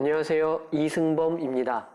안녕하세요. 이승범입니다.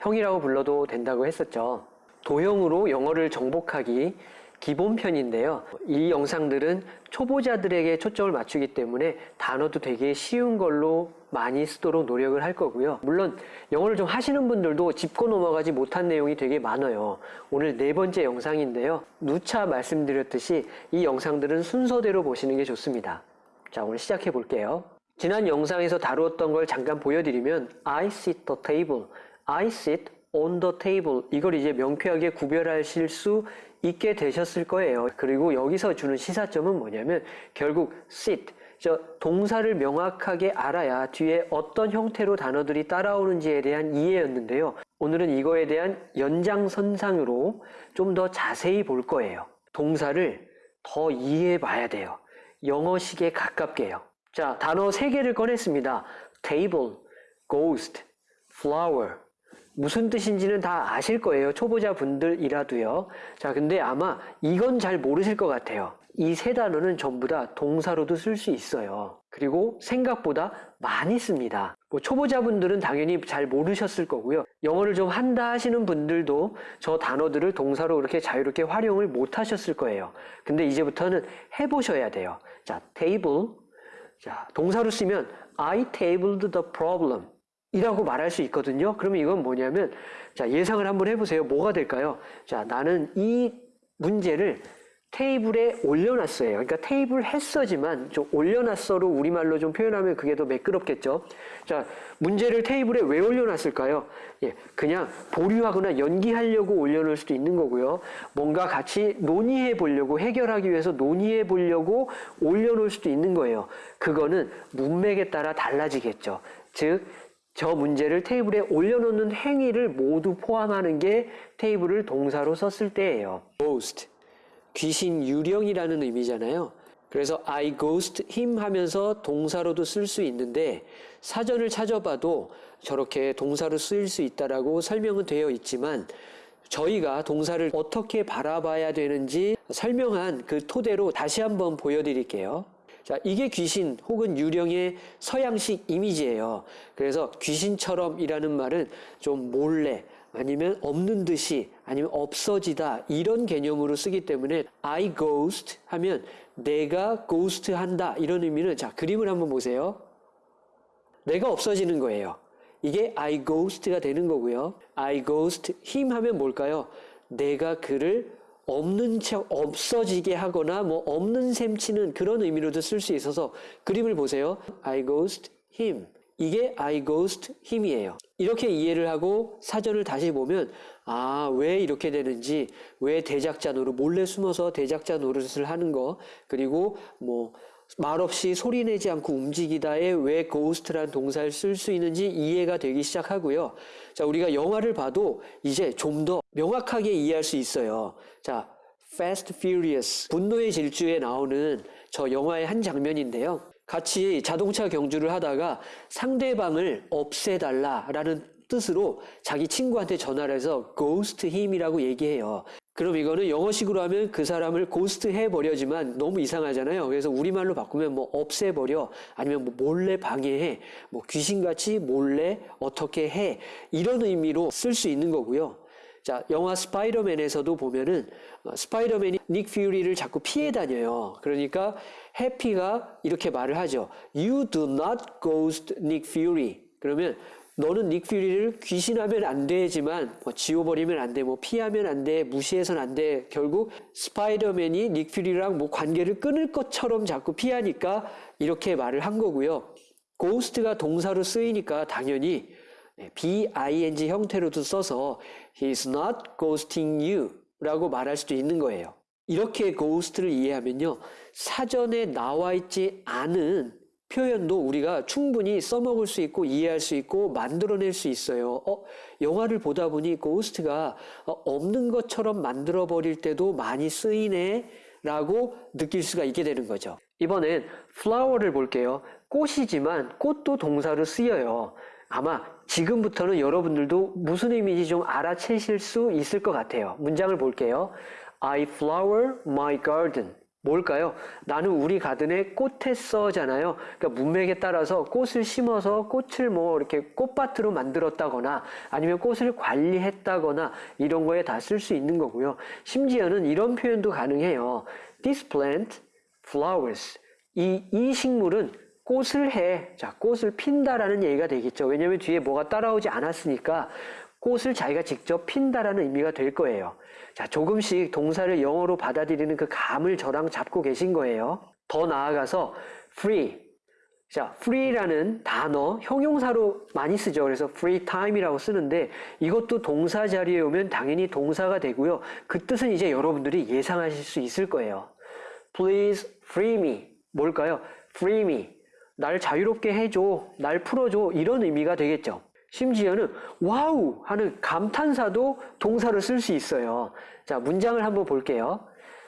형이라고 불러도 된다고 했었죠. 도형으로 영어를 정복하기 기본편인데요. 이 영상들은 초보자들에게 초점을 맞추기 때문에 단어도 되게 쉬운 걸로 많이 쓰도록 노력을 할 거고요. 물론 영어를 좀 하시는 분들도 짚고 넘어가지 못한 내용이 되게 많아요. 오늘 네 번째 영상인데요. 누차 말씀드렸듯이 이 영상들은 순서대로 보시는 게 좋습니다. 자, 오늘 시작해 볼게요. 지난 영상에서 다루었던 걸 잠깐 보여드리면 I sit the table, I sit on the table 이걸 이제 명쾌하게 구별하실 수 있게 되셨을 거예요. 그리고 여기서 주는 시사점은 뭐냐면 결국 sit, 저 동사를 명확하게 알아야 뒤에 어떤 형태로 단어들이 따라오는지에 대한 이해였는데요. 오늘은 이거에 대한 연장선상으로 좀 더 자세히 볼 거예요. 동사를 더 이해해 봐야 돼요. 영어식에 가깝게요. 자, 단어 세 개를 꺼냈습니다. table, ghost, flower. 무슨 뜻인지는 다 아실 거예요. 초보자 분들이라도요. 자, 근데 아마 이건 잘 모르실 것 같아요. 이 세 단어는 전부 다 동사로도 쓸 수 있어요. 그리고 생각보다 많이 씁니다. 뭐 초보자분들은 당연히 잘 모르셨을 거고요. 영어를 좀 한다 하시는 분들도 저 단어들을 동사로 그렇게 자유롭게 활용을 못 하셨을 거예요. 근데 이제부터는 해보셔야 돼요. 자, table. 자, 동사로 쓰면 I tabled the problem. 이라고 말할 수 있거든요. 그러면 이건 뭐냐면, 자, 예상을 한번 해보세요. 뭐가 될까요? 자, 나는 이 문제를 테이블에 올려놨어요. 그러니까 테이블 했어지만 좀 올려놨어로 우리말로 좀 표현하면 그게 더 매끄럽겠죠. 자, 문제를 테이블에 왜 올려놨을까요? 예, 그냥 보류하거나 연기하려고 올려놓을 수도 있는 거고요. 뭔가 같이 논의해 보려고 해결하기 위해서 논의해 보려고 올려놓을 수도 있는 거예요. 그거는 문맥에 따라 달라지겠죠. 즉, 저 문제를 테이블에 올려놓는 행위를 모두 포함하는 게 테이블을 동사로 썼을 때예요. ghost, 귀신 유령이라는 의미잖아요. 그래서 I ghost him 하면서 동사로도 쓸 수 있는데 사전을 찾아봐도 저렇게 동사로 쓰일 수 있다라고 설명은 되어 있지만 저희가 동사를 어떻게 바라봐야 되는지 설명한 그 토대로 다시 한번 보여드릴게요. 자, 이게 귀신 혹은 유령의 서양식 이미지예요. 그래서 귀신처럼이라는 말은 좀 몰래 아니면 없는 듯이 아니면 없어지다 이런 개념으로 쓰기 때문에 I ghost 하면 내가 ghost 한다 이런 의미는 자, 그림을 한번 보세요. 내가 없어지는 거예요. 이게 I ghost가 되는 거고요. I ghost him 하면 뭘까요? 내가 그를 없는 척 없어지게 하거나 뭐 없는 셈치는 그런 의미로도 쓸 수 있어서 그림을 보세요. I ghost him. 이게 I ghost him이에요. 이렇게 이해를 하고 사전을 다시 보면 아, 왜 이렇게 되는지, 왜 대작자 노릇, 몰래 숨어서 대작자 노릇을 하는 거, 그리고 뭐 말없이 소리 내지 않고 움직이다에 왜 ghost라는 동사를 쓸 수 있는지 이해가 되기 시작하고요. 자, 우리가 영화를 봐도 이제 좀 더 명확하게 이해할 수 있어요. 자, Fast Furious, 분노의 질주에 나오는 저 영화의 한 장면인데요. 같이 자동차 경주를 하다가 상대방을 없애달라라는 뜻으로 자기 친구한테 전화를 해서 ghost him이라고 얘기해요. 그럼 이거는 영어식으로 하면 그 사람을 고스트 해버려지만 너무 이상하잖아요. 그래서 우리말로 바꾸면 뭐 없애버려 아니면 뭐 몰래 방해해 뭐 귀신같이 몰래 어떻게 해 이런 의미로 쓸 수 있는 거고요. 자, 영화 스파이더맨에서도 보면은 어, 스파이더맨이 닉 퓨리를 자꾸 피해 다녀요. 그러니까 해피가 이렇게 말을 하죠. You do not ghost Nick Fury. 그러면 너는 닉 퓨리를 귀신하면 안 되지만 뭐 지워버리면 안 돼, 뭐 피하면 안 돼, 무시해선 안 돼. 결국 스파이더맨이 닉 퓨리랑 뭐 관계를 끊을 것처럼 자꾸 피하니까 이렇게 말을 한 거고요. 고스트가 동사로 쓰이니까 당연히 B-I-N-G 형태로도 써서 He's not ghosting you 라고 말할 수도 있는 거예요. 이렇게 ghost를 이해하면요. 사전에 나와 있지 않은 표현도 우리가 충분히 써먹을 수 있고 이해할 수 있고 만들어낼 수 있어요. 어, 영화를 보다 보니 고스트가 어, 없는 것처럼 만들어버릴 때도 많이 쓰이네 라고 느낄 수가 있게 되는 거죠. 이번엔 flower를 볼게요. 꽃이지만 꽃도 동사로 쓰여요. 아마 지금부터는 여러분들도 무슨 의미인지 좀 알아채실 수 있을 것 같아요. 문장을 볼게요. I flower my garden. 뭘까요? 나는 우리 가든에 꽃했어잖아요. 그러니까 문맥에 따라서 꽃을 심어서 꽃을 뭐 이렇게 꽃밭으로 만들었다거나 아니면 꽃을 관리했다거나 이런 거에 다 쓸 수 있는 거고요. 심지어는 이런 표현도 가능해요. This plant flowers. 이, 이 식물은 꽃을 해. 자, 꽃을 핀다라는 얘기가 되겠죠. 왜냐면 뒤에 뭐가 따라오지 않았으니까 꽃을 자기가 직접 핀다라는 의미가 될 거예요. 자, 조금씩 동사를 영어로 받아들이는 그 감을 저랑 잡고 계신 거예요. 더 나아가서 free. 자, free라는 단어 형용사로 많이 쓰죠. 그래서 free time이라고 쓰는데 이것도 동사 자리에 오면 당연히 동사가 되고요. 그 뜻은 이제 여러분들이 예상하실 수 있을 거예요. Please free me. 뭘까요? Free me. 날 자유롭게 해줘. 날 풀어줘. 이런 의미가 되겠죠. 심지어는 wow 하는 감탄사도 동사로 쓸수 있어요. 자, 문장을 한번 볼게요.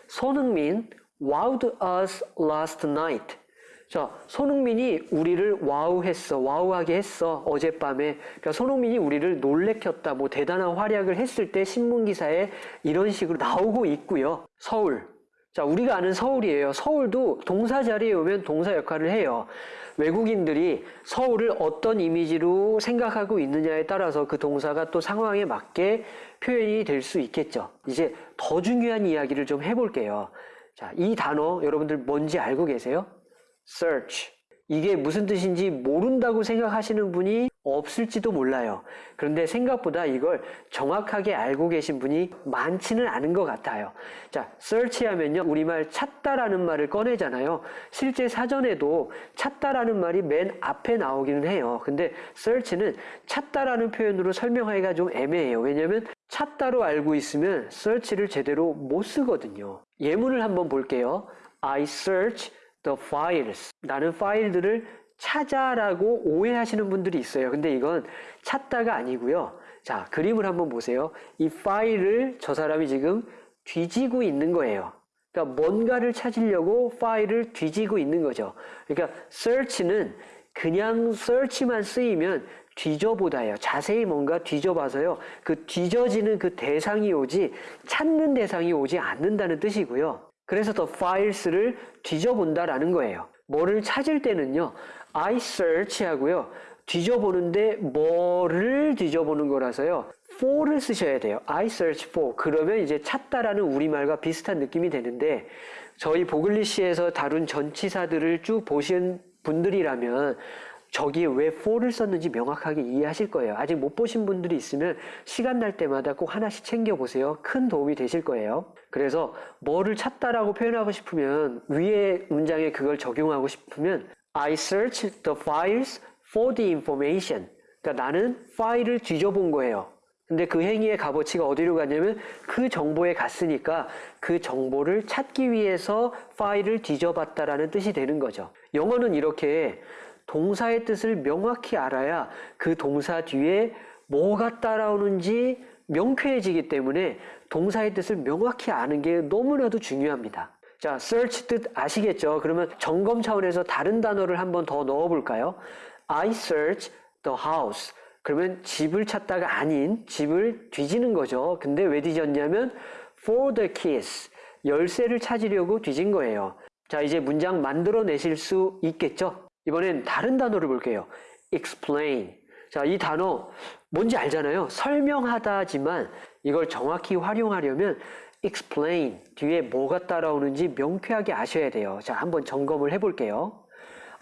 손흥민 wowed us last night. 자, 손흥민이 우리를 wow했어. wow하게 했어. 어젯밤에. 그러니까 손흥민이 우리를 놀래켰다. 뭐 대단한 활약을 했을 때 신문 기사에 이런 식으로 나오고 있고요. 서울. 자, 우리가 아는 서울이에요. 서울도 동사 자리에 오면 동사 역할을 해요. 외국인들이 서울을 어떤 이미지로 생각하고 있느냐에 따라서 그 동사가 또 상황에 맞게 표현이 될 수 있겠죠. 이제 더 중요한 이야기를 좀 해볼게요. 자, 이 단어 여러분들 뭔지 알고 계세요? search. 이게 무슨 뜻인지 모른다고 생각하시는 분이 없을지도 몰라요. 그런데 생각보다 이걸 정확하게 알고 계신 분이 많지는 않은 것 같아요. 자, search 하면요. 우리말 찾다라는 말을 꺼내잖아요. 실제 사전에도 찾다라는 말이 맨 앞에 나오기는 해요. 근데 search는 찾다라는 표현으로 설명하기가 좀 애매해요. 왜냐면 찾다로 알고 있으면 search를 제대로 못 쓰거든요. 예문을 한번 볼게요. I search the files. 나는 파일들을 찾아라고 오해하시는 분들이 있어요. 근데 이건 찾다가 아니고요. 자, 그림을 한번 보세요. 이 파일을 저 사람이 지금 뒤지고 있는 거예요. 그러니까 뭔가를 찾으려고 파일을 뒤지고 있는 거죠. 그러니까 search는 그냥 search만 쓰이면 뒤져보다예요. 자세히 뭔가 뒤져봐서요. 그 뒤져지는 그 대상이 오지 찾는 대상이 오지 않는다는 뜻이고요. 그래서 더 files를 뒤져본다라는 거예요. 뭐를 찾을 때는요. I search 하고요. 뒤져보는데 뭐를 뒤져보는 거라서요. for를 쓰셔야 돼요. I search for. 그러면 이제 찾다라는 우리말과 비슷한 느낌이 되는데 저희 보글리시에서 다룬 전치사들을 쭉 보신 분들이라면 저기에 왜 for를 썼는지 명확하게 이해하실 거예요. 아직 못 보신 분들이 있으면 시간 날 때마다 꼭 하나씩 챙겨보세요. 큰 도움이 되실 거예요. 그래서 뭐를 찾다라고 표현하고 싶으면 위에 문장에 그걸 적용하고 싶으면 I searched the files for the information. 그러니까 나는 파일을 뒤져본 거예요. 근데 그 행위의 값어치가 어디로 갔냐면 그 정보에 갔으니까 그 정보를 찾기 위해서 파일을 뒤져봤다라는 뜻이 되는 거죠. 영어는 이렇게 동사의 뜻을 명확히 알아야 그 동사 뒤에 뭐가 따라오는지 명쾌해지기 때문에 동사의 뜻을 명확히 아는 게 너무나도 중요합니다. 자, search 뜻 아시겠죠? 그러면 점검 차원에서 다른 단어를 한번 더 넣어볼까요? I search the house. 그러면 집을 찾다가 아닌 집을 뒤지는 거죠. 근데 왜 뒤졌냐면 for the keys. 열쇠를 찾으려고 뒤진 거예요. 자, 이제 문장 만들어내실 수 있겠죠? 이번엔 다른 단어를 볼게요. explain. 자, 이 단어 뭔지 알잖아요. 설명하다지만 이걸 정확히 활용하려면 explain 뒤에 뭐가 따라오는지 명쾌하게 아셔야 돼요. 자, 한번 점검을 해볼게요.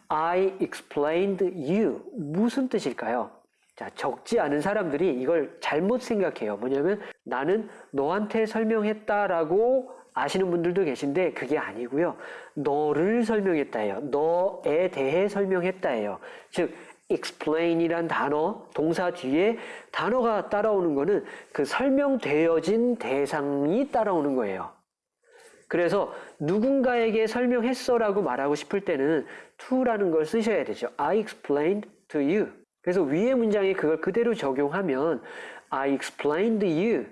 I explained you. 무슨 뜻일까요? 자, 적지 않은 사람들이 이걸 잘못 생각해요. 뭐냐면 나는 너한테 설명했다라고 아시는 분들도 계신데 그게 아니고요. 너를 설명했다예요. 너에 대해 설명했다예요. 즉 explain이란 단어, 동사 뒤에 단어가 따라오는 거는 그 설명되어진 대상이 따라오는 거예요. 그래서 누군가에게 설명했어라고 말하고 싶을 때는 to라는 걸 쓰셔야 되죠. I explained to you. 그래서 위의 문장에 그걸 그대로 적용하면 I explained you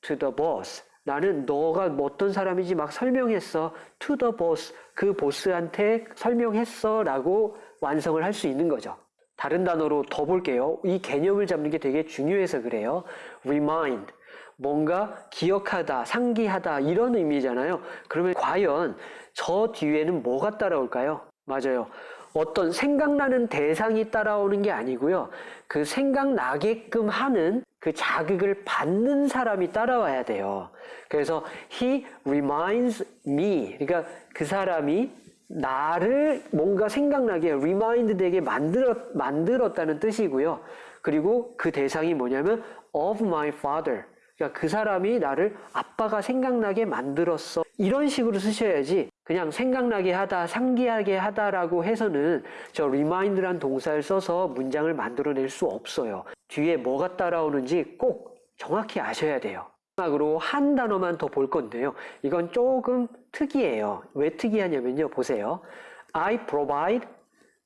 to the boss. 나는 너가 어떤 사람인지 막 설명했어. to the boss. 그 보스한테 설명했어 라고 완성을 할 수 있는 거죠. 다른 단어로 더 볼게요. 이 개념을 잡는 게 되게 중요해서 그래요. remind. 뭔가 기억하다, 상기하다 이런 의미잖아요. 그러면 과연 저 뒤에는 뭐가 따라올까요? 맞아요. 어떤 생각나는 대상이 따라오는 게 아니고요. 그 생각나게끔 하는 그 자극을 받는 사람이 따라와야 돼요. 그래서 he reminds me. 그러니까 그 사람이 나를 뭔가 생각나게 remind 되게 만들었, 만들었다는 뜻이고요. 그리고 그 대상이 뭐냐면 of my father. 그러니까 그 사람이 나를 아빠가 생각나게 만들었어. 이런 식으로 쓰셔야지 그냥 생각나게 하다, 상기하게 하다라고 해서는 저 remind란 동사를 써서 문장을 만들어낼 수 없어요. 뒤에 뭐가 따라오는지 꼭 정확히 아셔야 돼요. 마지막으로 한 단어만 더 볼 건데요. 이건 조금 특이해요. 왜 특이하냐면요. 보세요. I provide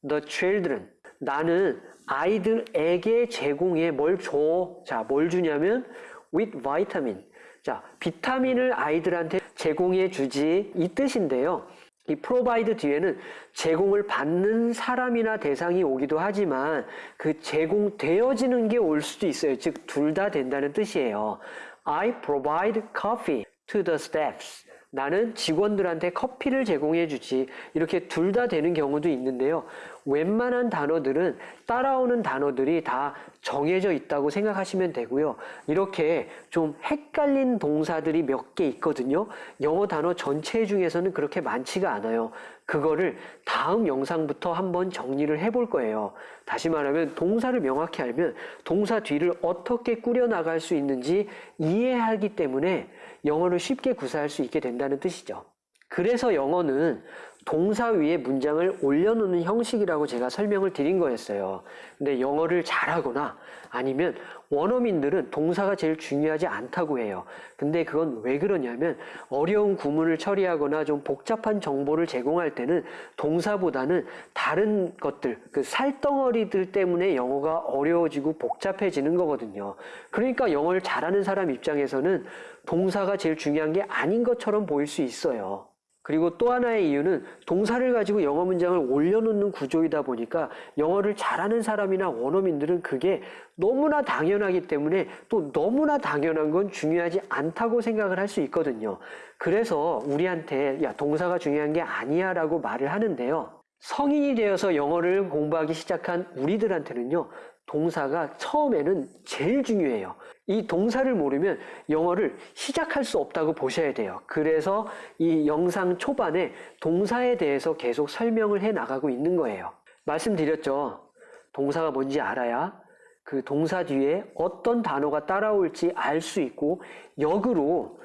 the children. 나는 아이들에게 제공해 뭘 줘? 자, 뭘 주냐면 with vitamin. 자, 비타민을 아이들한테 제공해 주지 이 뜻인데요. 이 provide 뒤에는 제공을 받는 사람이나 대상이 오기도 하지만 그 제공되어지는 게 올 수도 있어요. 즉, 둘 다 된다는 뜻이에요. I provide coffee to the staffs. 나는 직원들한테 커피를 제공해 주지. 이렇게 둘 다 되는 경우도 있는데요. 웬만한 단어들은 따라오는 단어들이 다 정해져 있다고 생각하시면 되고요. 이렇게 좀 헷갈린 동사들이 몇 개 있거든요. 영어 단어 전체 중에서는 그렇게 많지가 않아요. 그거를 다음 영상부터 한번 정리를 해볼 거예요. 다시 말하면 동사를 명확히 알면 동사 뒤를 어떻게 꾸려나갈 수 있는지 이해하기 때문에 영어를 쉽게 구사할 수 있게 된다는 뜻이죠. 그래서 영어는 동사 위에 문장을 올려놓는 형식이라고 제가 설명을 드린 거였어요. 근데 영어를 잘하거나 아니면 원어민들은 동사가 제일 중요하지 않다고 해요. 근데 그건 왜 그러냐면 어려운 구문을 처리하거나 좀 복잡한 정보를 제공할 때는 동사보다는 다른 것들, 그 살덩어리들 때문에 영어가 어려워지고 복잡해지는 거거든요. 그러니까 영어를 잘하는 사람 입장에서는 동사가 제일 중요한 게 아닌 것처럼 보일 수 있어요. 그리고 또 하나의 이유는 동사를 가지고 영어 문장을 올려놓는 구조이다 보니까 영어를 잘하는 사람이나 원어민들은 그게 너무나 당연하기 때문에 또 너무나 당연한 건 중요하지 않다고 생각을 할 수 있거든요. 그래서 우리한테 야, 동사가 중요한 게 아니야 라고 말을 하는데요. 성인이 되어서 영어를 공부하기 시작한 우리들한테는요. 동사가 처음에는 제일 중요해요. 이 동사를 모르면 영어를 시작할 수 없다고 보셔야 돼요. 그래서 이 영상 초반에 동사에 대해서 계속 설명을 해 나가고 있는 거예요. 말씀드렸죠. 동사가 뭔지 알아야 그 동사 뒤에 어떤 단어가 따라올지 알 수 있고 역으로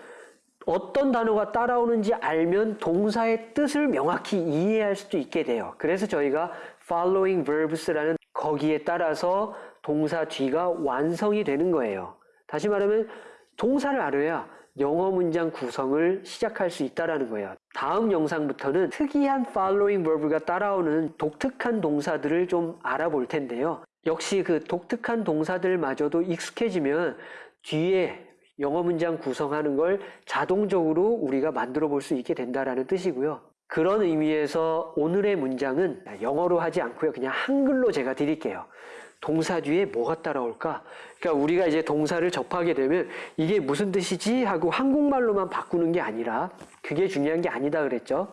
어떤 단어가 따라오는지 알면 동사의 뜻을 명확히 이해할 수도 있게 돼요. 그래서 저희가 following verbs라는 거기에 따라서 동사 뒤가 완성이 되는 거예요. 다시 말하면 동사를 알아야 영어 문장 구성을 시작할 수 있다라는 거예요. 다음 영상부터는 특이한 following verb가 따라오는 독특한 동사들을 좀 알아볼 텐데요. 역시 그 독특한 동사들마저도 익숙해지면 뒤에 영어 문장 구성하는 걸 자동적으로 우리가 만들어 볼 수 있게 된다라는 뜻이고요. 그런 의미에서 오늘의 문장은 영어로 하지 않고요. 그냥 한글로 제가 드릴게요. 동사 뒤에 뭐가 따라올까? 그러니까 우리가 이제 동사를 접하게 되면 이게 무슨 뜻이지? 하고 한국말로만 바꾸는 게 아니라 그게 중요한 게 아니다 그랬죠.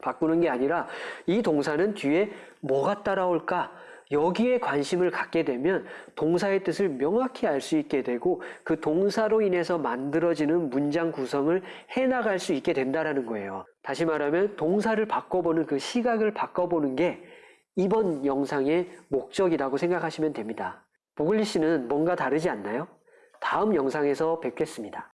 바꾸는 게 아니라 이 동사는 뒤에 뭐가 따라올까? 여기에 관심을 갖게 되면 동사의 뜻을 명확히 알 수 있게 되고 그 동사로 인해서 만들어지는 문장 구성을 해나갈 수 있게 된다라는 거예요. 다시 말하면 동사를 바꿔보는 그 시각을 바꿔보는 게 이번 영상의 목적이라고 생각하시면 됩니다. 보글리 씨는 뭔가 다르지 않나요? 다음 영상에서 뵙겠습니다.